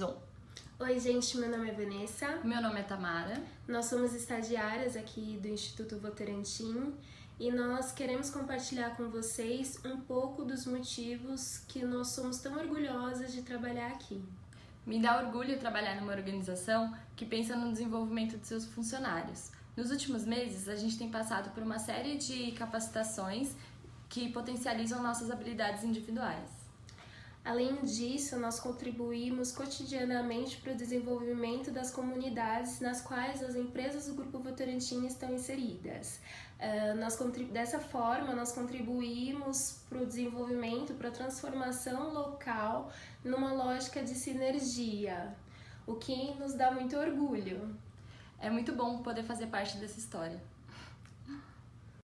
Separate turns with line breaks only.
Oi, gente, meu nome é Vanessa.
Meu nome é Tamara.
Nós somos estagiárias aqui do Instituto Votorantim e nós queremos compartilhar com vocês um pouco dos motivos que nós somos tão orgulhosas de trabalhar aqui.
Me dá orgulho trabalhar numa organização que pensa no desenvolvimento de seus funcionários. Nos últimos meses, a gente tem passado por uma série de capacitações que potencializam nossas habilidades individuais.
Além disso, nós contribuímos cotidianamente para o desenvolvimento das comunidades nas quais as empresas do Grupo Votorantim estão inseridas. Uh, nós, dessa forma, nós contribuímos para o desenvolvimento, para a transformação local numa lógica de sinergia, o que nos dá muito orgulho.
É muito bom poder fazer parte dessa história.